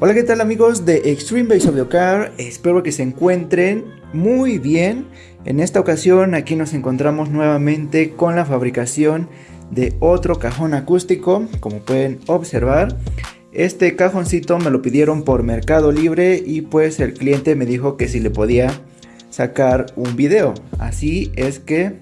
Hola qué tal amigos de Extreme Base of the Car, espero que se encuentren muy bien. En esta ocasión aquí nos encontramos nuevamente con la fabricación de otro cajón acústico, como pueden observar. Este cajoncito me lo pidieron por Mercado Libre y pues el cliente me dijo que si le podía sacar un video. Así es que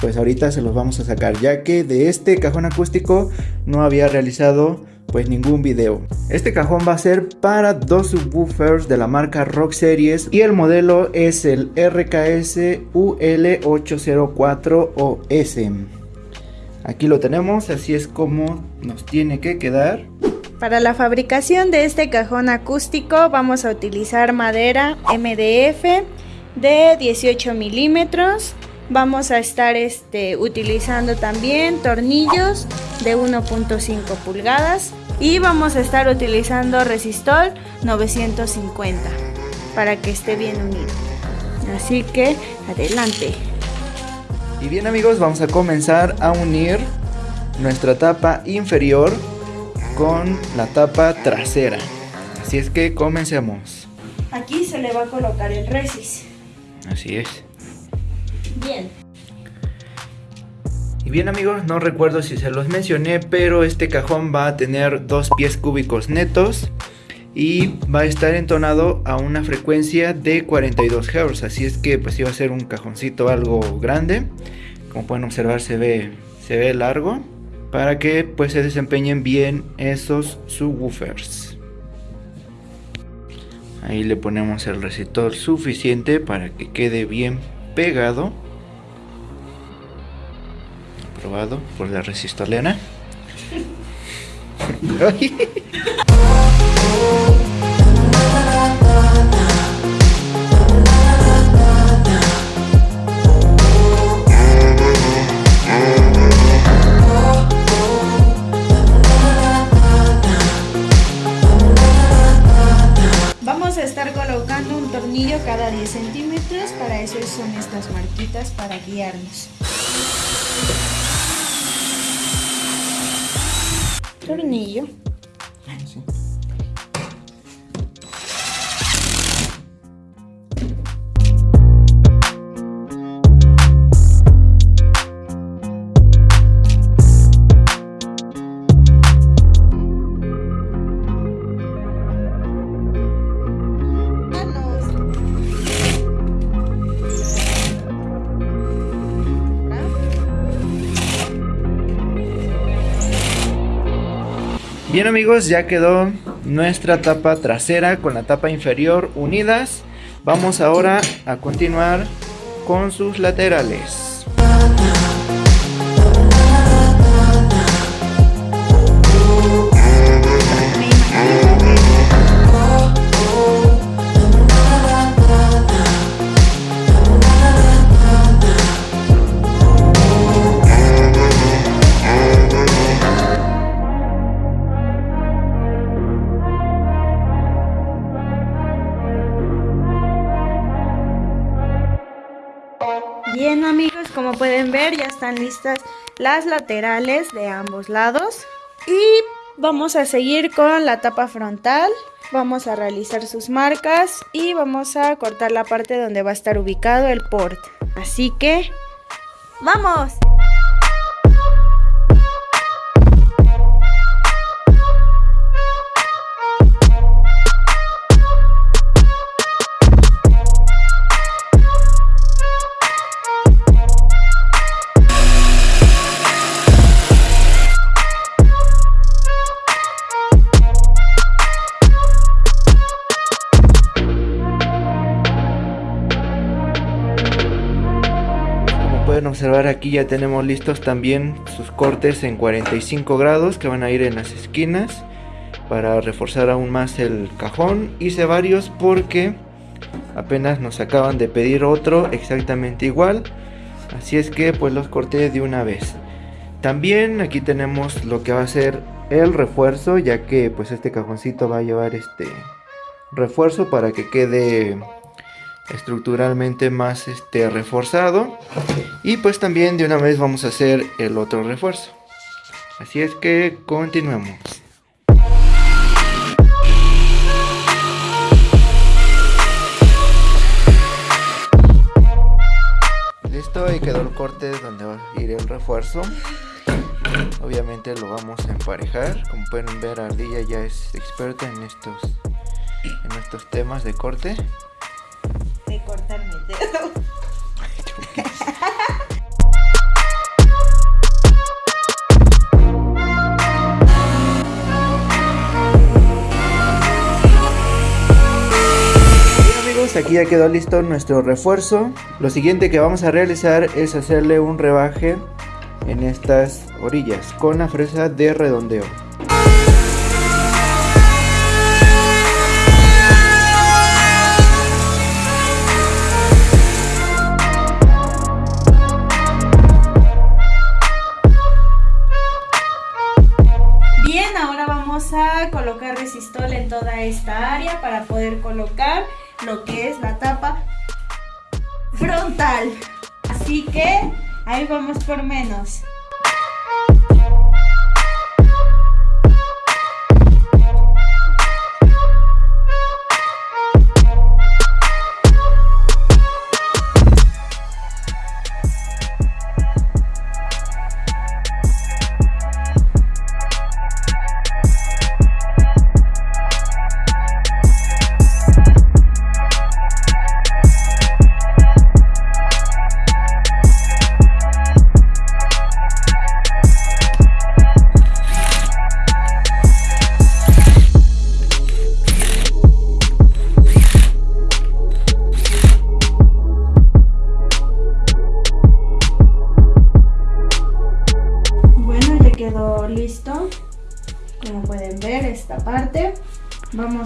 pues ahorita se los vamos a sacar ya que de este cajón acústico no había realizado pues ningún video. Este cajón va a ser para dos subwoofers de la marca Rock Series y el modelo es el RKS UL804OS. Aquí lo tenemos, así es como nos tiene que quedar. Para la fabricación de este cajón acústico vamos a utilizar madera MDF de 18 milímetros vamos a estar este, utilizando también tornillos de 1.5 pulgadas y vamos a estar utilizando resistol 950 para que esté bien unido. Así que adelante. Y bien amigos vamos a comenzar a unir nuestra tapa inferior con la tapa trasera. Así es que comencemos. Aquí se le va a colocar el resist así es. Bien. Y bien amigos, no recuerdo si se los mencioné, pero este cajón va a tener dos pies cúbicos netos y va a estar entonado a una frecuencia de 42 Hz, así es que pues iba a ser un cajoncito algo grande, como pueden observar se ve, se ve largo, para que pues se desempeñen bien esos subwoofers. Ahí le ponemos el resistor suficiente para que quede bien pegado aprobado por la resistolena Vamos a estar colocando un tornillo cada 10 centímetros, para eso son estas marquitas para guiarnos. Bien amigos, ya quedó nuestra tapa trasera con la tapa inferior unidas. Vamos ahora a continuar con sus laterales. Bien amigos, como pueden ver ya están listas las laterales de ambos lados. Y vamos a seguir con la tapa frontal. Vamos a realizar sus marcas y vamos a cortar la parte donde va a estar ubicado el port. Así que, ¡vamos! Aquí ya tenemos listos también sus cortes en 45 grados que van a ir en las esquinas para reforzar aún más el cajón hice varios porque apenas nos acaban de pedir otro exactamente igual. Así es que pues los corté de una vez. También aquí tenemos lo que va a ser el refuerzo ya que pues este cajoncito va a llevar este refuerzo para que quede estructuralmente más este, reforzado. Y pues también de una vez vamos a hacer el otro refuerzo. Así es que continuemos. Listo y quedó el corte donde va a ir el refuerzo. Obviamente lo vamos a emparejar. Como pueden ver Ardilla ya es experta en estos en estos temas de corte. Aquí ya quedó listo nuestro refuerzo. Lo siguiente que vamos a realizar es hacerle un rebaje en estas orillas con la fresa de redondeo. Bien, ahora vamos a colocar resistol en toda esta área para poder colocar lo que es la tapa frontal. Así que ahí vamos por menos.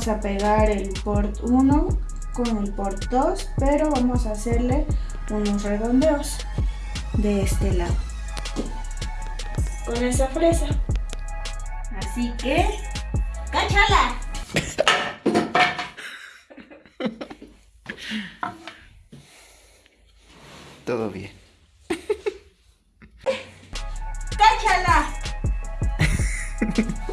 Vamos a pegar el port 1 con el port 2 pero vamos a hacerle unos redondeos de este lado con esa fresa así que ¡cáchala! todo bien ¡cáchala!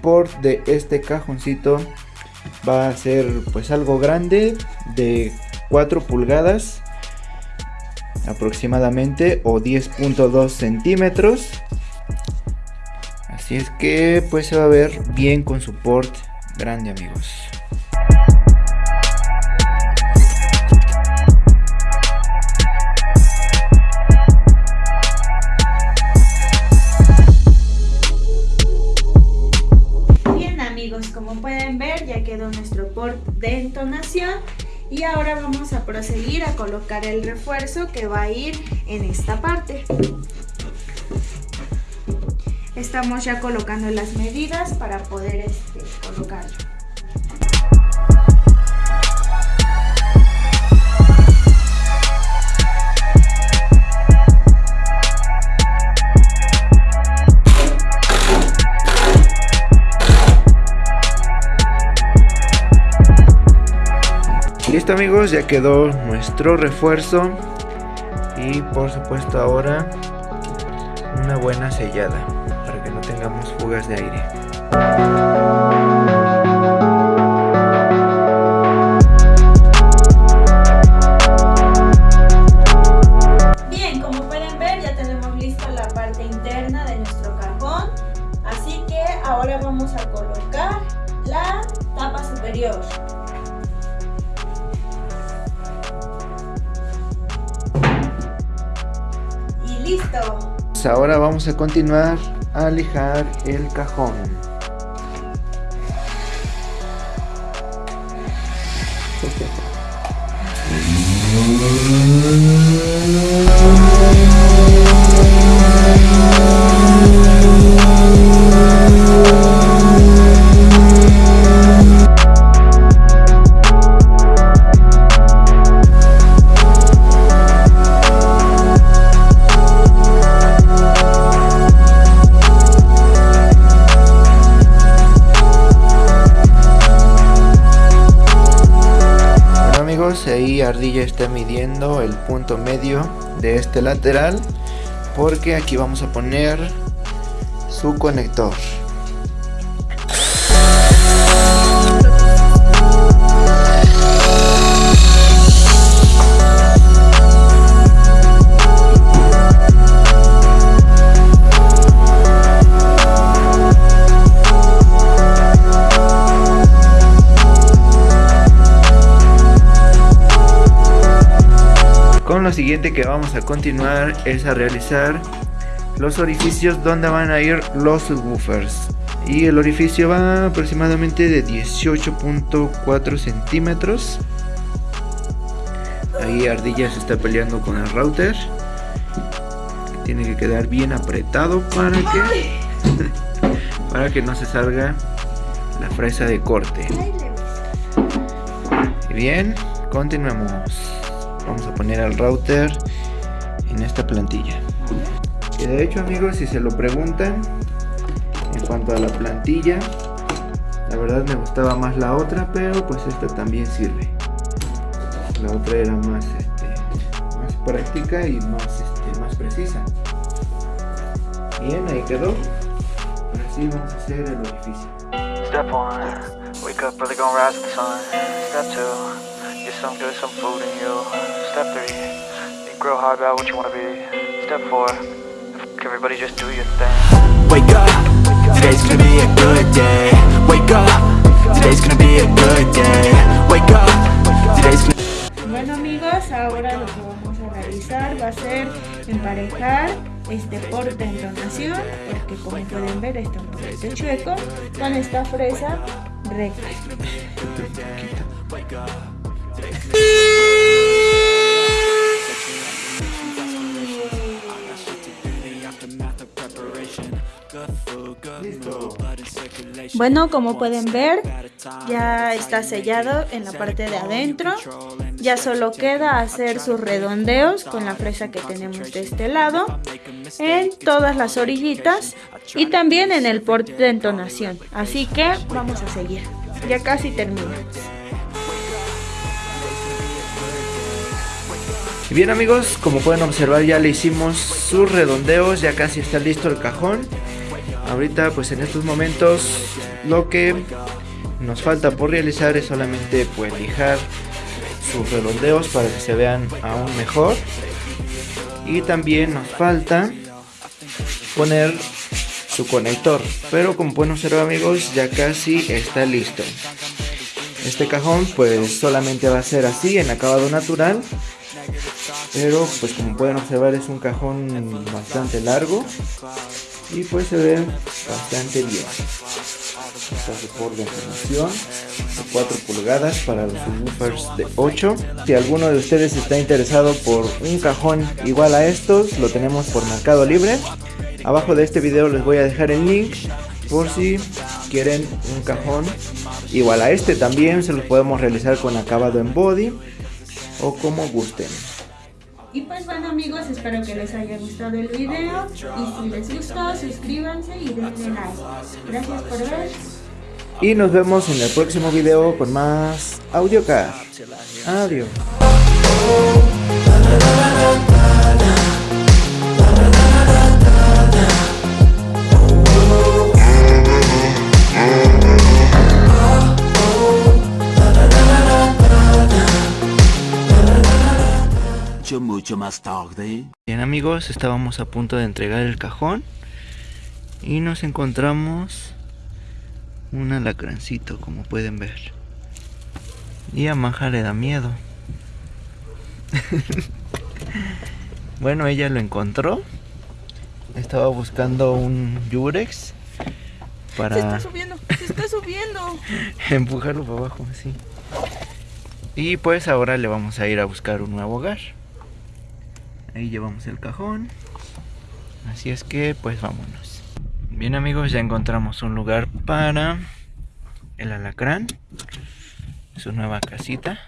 El port de este cajoncito va a ser pues algo grande de 4 pulgadas aproximadamente o 10.2 centímetros Así es que pues se va a ver bien con su port grande amigos. Ya quedó nuestro port de entonación y ahora vamos a proseguir a colocar el refuerzo que va a ir en esta parte. Estamos ya colocando las medidas para poder este, colocarlo. Listo amigos, ya quedó nuestro refuerzo y por supuesto ahora una buena sellada tengamos fugas de aire. Ahora vamos a continuar a lijar el cajón. Ardilla está midiendo el punto medio de este lateral porque aquí vamos a poner su conector. Lo siguiente que vamos a continuar es a realizar los orificios donde van a ir los subwoofers. Y el orificio va aproximadamente de 18.4 centímetros. Ahí Ardilla se está peleando con el router. Tiene que quedar bien apretado para que para que no se salga la fresa de corte. Bien continuamos vamos a poner al router en esta plantilla. Y de hecho amigos si se lo preguntan en cuanto a la plantilla la verdad me gustaba más la otra pero pues esta también sirve. La otra era más este, más práctica y más este, más precisa. Bien ahí quedó. Ahora sí vamos a hacer el orificio. Step 1 Wake up early gonna rise the sun. Step 2 Get some good, some food in you. Step 3. Think real hard about what you want to be. Step 4. Everybody just do your thing. Wake up. Today's gonna be a good day. Wake up. Today's gonna be a good day. Wake up. Today's gonna Bueno amigos, ahora lo que vamos a realizar va a ser emparejar este porte en entonación, porque como pueden ver está un poquito chueco, con esta fresa recta. Bueno, como pueden ver, ya está sellado en la parte de adentro. Ya solo queda hacer sus redondeos con la fresa que tenemos de este lado, en todas las orillitas y también en el porte de entonación. Así que vamos a seguir. Ya casi terminamos. bien amigos, como pueden observar ya le hicimos sus redondeos, ya casi está listo el cajón. Ahorita pues en estos momentos lo que nos falta por realizar es solamente pues lijar sus redondeos para que se vean aún mejor. Y también nos falta poner su conector. Pero como pueden observar amigos ya casi está listo. Este cajón pues solamente va a ser así en acabado natural pero pues como pueden observar es un cajón bastante largo y pues se ve bastante bien. Está soporte de información de 4 pulgadas para los subwoofers de 8 si alguno de ustedes está interesado por un cajón igual a estos lo tenemos por mercado libre. Abajo de este video les voy a dejar el link por si quieren un cajón igual a este. También se los podemos realizar con acabado en body o como gusten y pues bueno amigos, espero que les haya gustado el video y si les gustó suscríbanse y denle like. Gracias por ver. Y nos vemos en el próximo video con más AudioCar. Adiós. Mucho más tarde. Bien amigos, estábamos a punto de entregar el cajón y nos encontramos un alacrancito como pueden ver. Y a Maja le da miedo. bueno, ella lo encontró. Estaba buscando un Yurex para... Se está subiendo, se está subiendo. empujarlo para abajo, así. Y pues ahora le vamos a ir a buscar un nuevo hogar. Ahí llevamos el cajón. Así es que pues vámonos. Bien amigos, ya encontramos un lugar para el alacrán. Su nueva casita.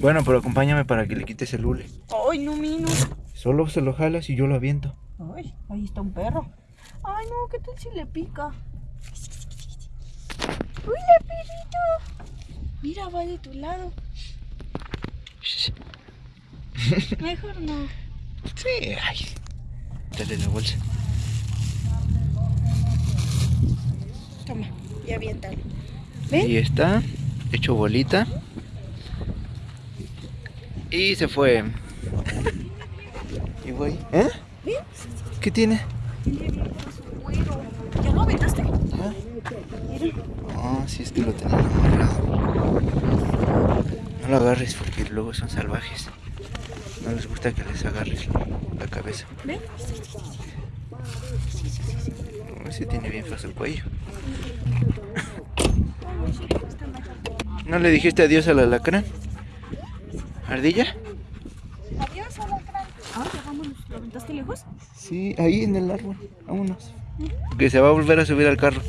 Bueno, pero acompáñame para que le quites el hule. Ay, no, mino. Solo se lo jalas y yo lo aviento. Ay, ahí está un perro. Ay, no, ¿qué tal si le pica? Uy, la perrito. Mira, va de tu lado. Mejor no. Sí, ay. Dale la bolsa. Toma, ya aviéntalo. Ahí ¿Ven? está, hecho bolita. Y se fue. y voy. ¿Eh? ¿Ven? ¿Qué tiene? ¿Ya lo aventaste? ¿Ah? No, si es que lo tenía amarrado. No lo agarres porque luego son salvajes. No les gusta que les agarres la cabeza. ¿Ven? No, ese tiene bien fácil el cuello. ¿No le dijiste adiós a la lacra? ¿Ardilla? Adiós, alacrán. Ahora vámonos. ¿Lo aventaste lejos? Sí, ahí en el árbol. Vámonos. Que se va a volver a subir al carro.